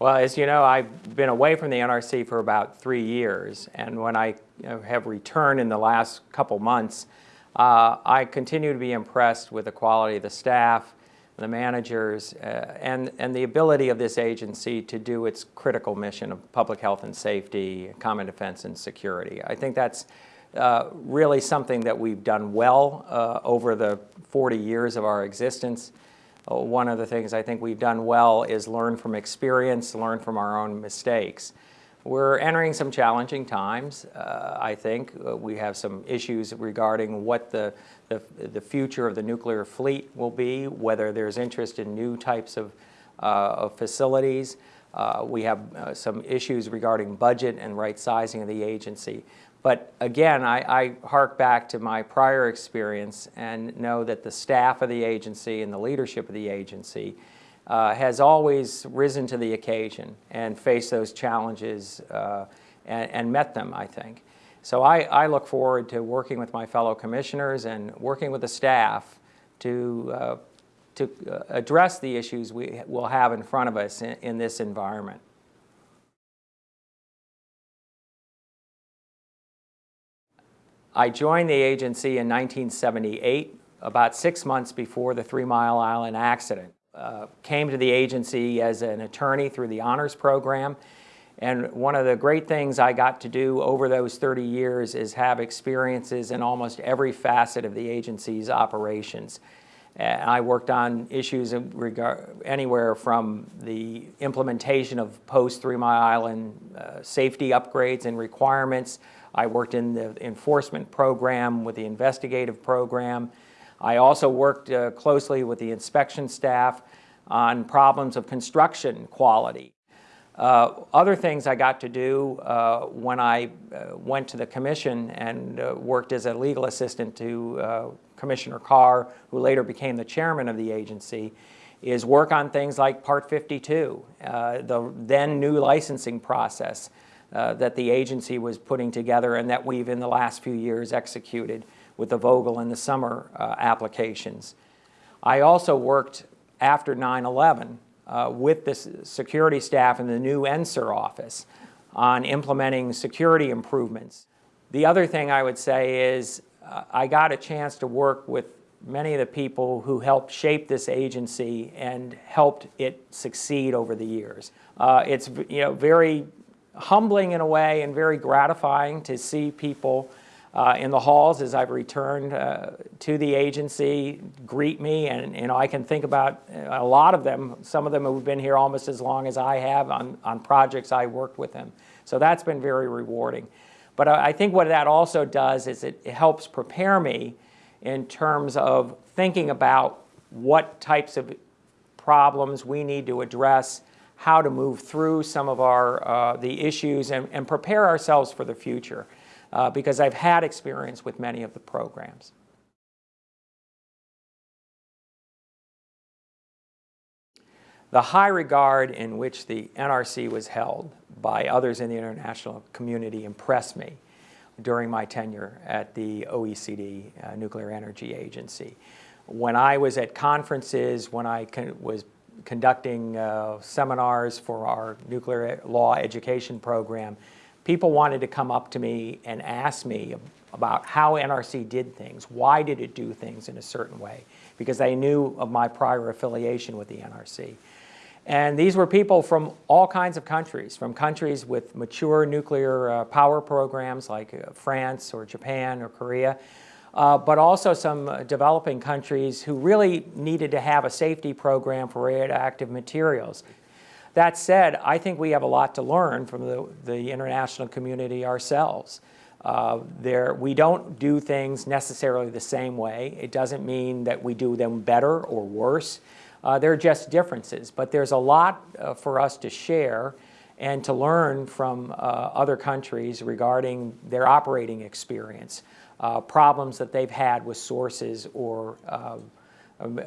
Well, as you know, I've been away from the NRC for about three years, and when I have returned in the last couple months, uh, I continue to be impressed with the quality of the staff, the managers, uh, and, and the ability of this agency to do its critical mission of public health and safety, common defense and security. I think that's uh, really something that we've done well uh, over the 40 years of our existence. One of the things I think we've done well is learn from experience, learn from our own mistakes. We're entering some challenging times, uh, I think. Uh, we have some issues regarding what the, the, the, future of the nuclear fleet will be, whether there's interest in new types of, uh, of facilities. Uh, we have uh, some issues regarding budget and right sizing of the agency. But again, I, I, hark back to my prior experience and know that the staff of the agency and the leadership of the agency uh, has always risen to the occasion and faced those challenges uh, and, and, met them, I think. So I, I, look forward to working with my fellow commissioners and working with the staff to, uh, to uh, address the issues we will have in front of us in, in this environment. I joined the agency in 1978, about six months before the Three Mile Island accident. Uh, came to the agency as an attorney through the honors program. And one of the great things I got to do over those 30 years is have experiences in almost every facet of the agency's operations. And I worked on issues anywhere from the implementation of post Three Mile Island uh, safety upgrades and requirements. I worked in the enforcement program with the investigative program. I also worked uh, closely with the inspection staff on problems of construction quality. Uh, other things I got to do uh, when I uh, went to the commission and uh, worked as a legal assistant to uh, Commissioner Carr, who later became the chairman of the agency, is work on things like Part 52, the then new licensing process that the agency was putting together and that we've in the last few years executed with the Vogtle and the Summer uh, applications. I also worked after 9-11 uh, with the security staff in the new NSIR office on implementing security improvements. The other thing I would say is uh, I got a chance to work with many of the people who helped shape this agency and helped it succeed over the years. Uh, it's you know very humbling in a way and very gratifying to see people uh, in the halls as I've returned uh, to the agency greet me and you know I can think about a lot of them some of them have been here almost as long as I have on, on projects I worked with them so that's been very rewarding but I think what that also does is it helps prepare me in terms of thinking about what types of problems we need to address how to move through some of our uh, the issues and, and prepare ourselves for the future uh, because I've had experience with many of the programs. The high regard in which the NRC was held by others in the international community impressed me during my tenure at the OECD uh, Nuclear Energy Agency. When I was at conferences, when I was conducting uh, seminars for our nuclear law education program, people wanted to come up to me and ask me about how NRC did things, why did it do things in a certain way, because they knew of my prior affiliation with the NRC. And these were people from all kinds of countries, from countries with mature nuclear uh, power programs like uh, France or Japan or Korea, uh, but also some uh, developing countries who really needed to have a safety program for radioactive materials. That said, I think we have a lot to learn from the, the international community ourselves. Uh, there, we don't do things necessarily the same way. It doesn't mean that we do them better or worse. Uh, they're just differences, but there's a lot uh, for us to share and to learn from uh, other countries regarding their operating experience, uh, problems that they've had with sources or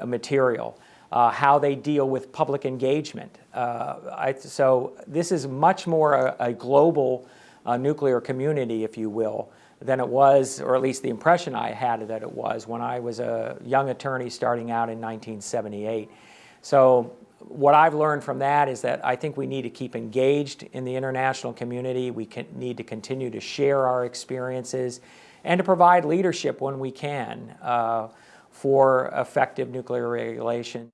material uh, how they deal with public engagement. Uh, I, so this is much more a, a global uh, nuclear community, if you will, than it was, or at least the impression I had that it was when I was a young attorney starting out in 1978. So what I've learned from that is that I think we need to keep engaged in the international community. We can, need to continue to share our experiences and to provide leadership when we can uh, for effective nuclear regulation.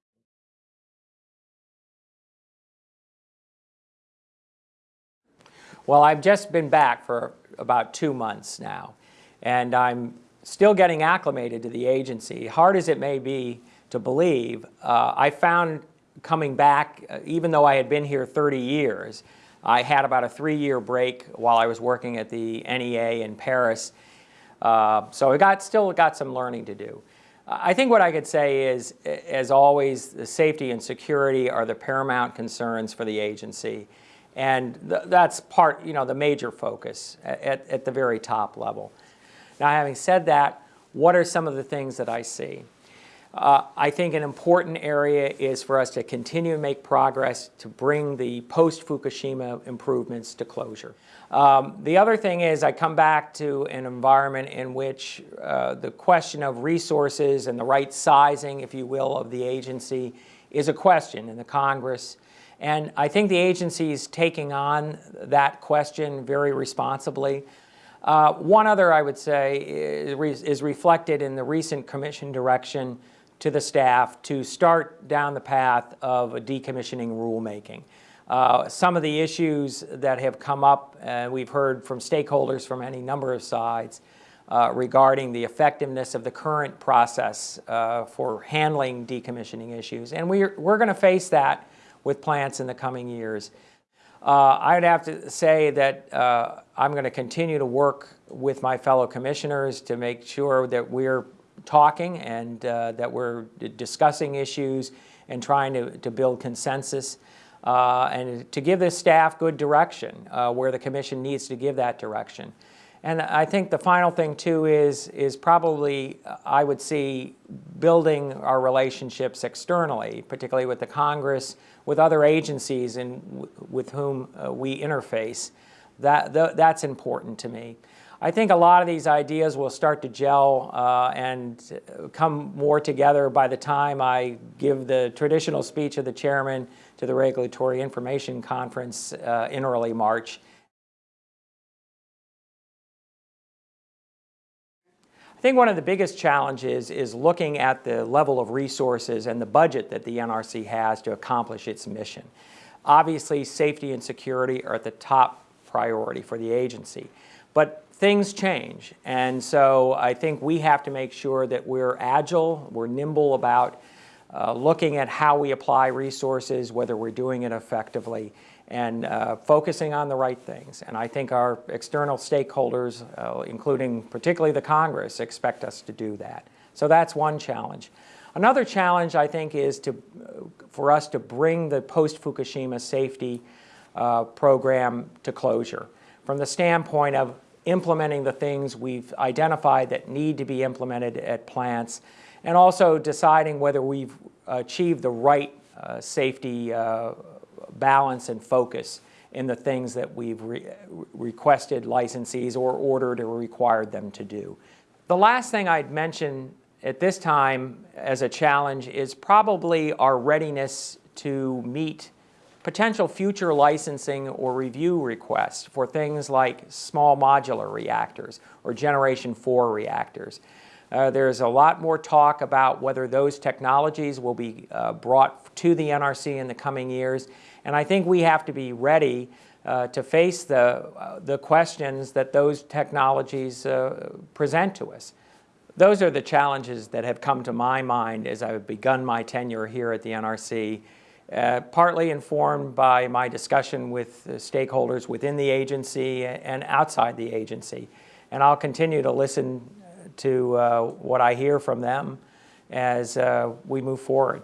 Well, I've just been back for about two months now, and I'm still getting acclimated to the agency. Hard as it may be to believe, uh, I found coming back, uh, even though I had been here 30 years, I had about a three-year break while I was working at the NEA in Paris. Uh, so I got, still got some learning to do. I think what I could say is, as always, the safety and security are the paramount concerns for the agency. And th that's part, you know, the major focus at, at the very top level. Now, having said that, what are some of the things that I see? Uh, I think an important area is for us to continue to make progress to bring the post-Fukushima improvements to closure. Um, the other thing is I come back to an environment in which uh, the question of resources and the right sizing, if you will, of the agency is a question in the Congress and I think the agency is taking on that question very responsibly. Uh, one other, I would say, is, is, reflected in the recent commission direction to the staff to start down the path of a decommissioning rulemaking. Uh, some of the issues that have come up, uh, we've heard from stakeholders from any number of sides uh, regarding the effectiveness of the current process uh, for handling decommissioning issues. And we're, we're going to face that with plants in the coming years. Uh, I'd have to say that uh, I'm going to continue to work with my fellow commissioners to make sure that we're talking and uh, that we're discussing issues and trying to, to build consensus uh, and to give this staff good direction uh, where the commission needs to give that direction. And I think the final thing too is, is probably, I would see, building our relationships externally, particularly with the Congress, with other agencies and with whom uh, we interface. That, th that's important to me. I think a lot of these ideas will start to gel uh, and come more together by the time I give the traditional speech of the chairman to the Regulatory Information Conference uh, in early March. I think one of the biggest challenges is looking at the level of resources and the budget that the NRC has to accomplish its mission. Obviously, safety and security are at the top priority for the agency, but things change. And so I think we have to make sure that we're agile, we're nimble about uh, looking at how we apply resources, whether we're doing it effectively, and uh, focusing on the right things. And I think our external stakeholders, uh, including particularly the Congress, expect us to do that. So that's one challenge. Another challenge, I think, is to, for us to bring the post-Fukushima safety uh, program to closure from the standpoint of implementing the things we've identified that need to be implemented at plants and also deciding whether we've achieved the right uh, safety uh, balance and focus in the things that we've re requested licensees or ordered or required them to do. The last thing I'd mention at this time as a challenge is probably our readiness to meet potential future licensing or review requests for things like small modular reactors or generation 4 reactors. Uh, there's a lot more talk about whether those technologies will be uh, brought to the NRC in the coming years. And I think we have to be ready uh, to face the, uh, the questions that those technologies uh, present to us. Those are the challenges that have come to my mind as I've begun my tenure here at the NRC, uh, partly informed by my discussion with stakeholders within the agency and outside the agency. And I'll continue to listen to uh, what I hear from them as uh, we move forward.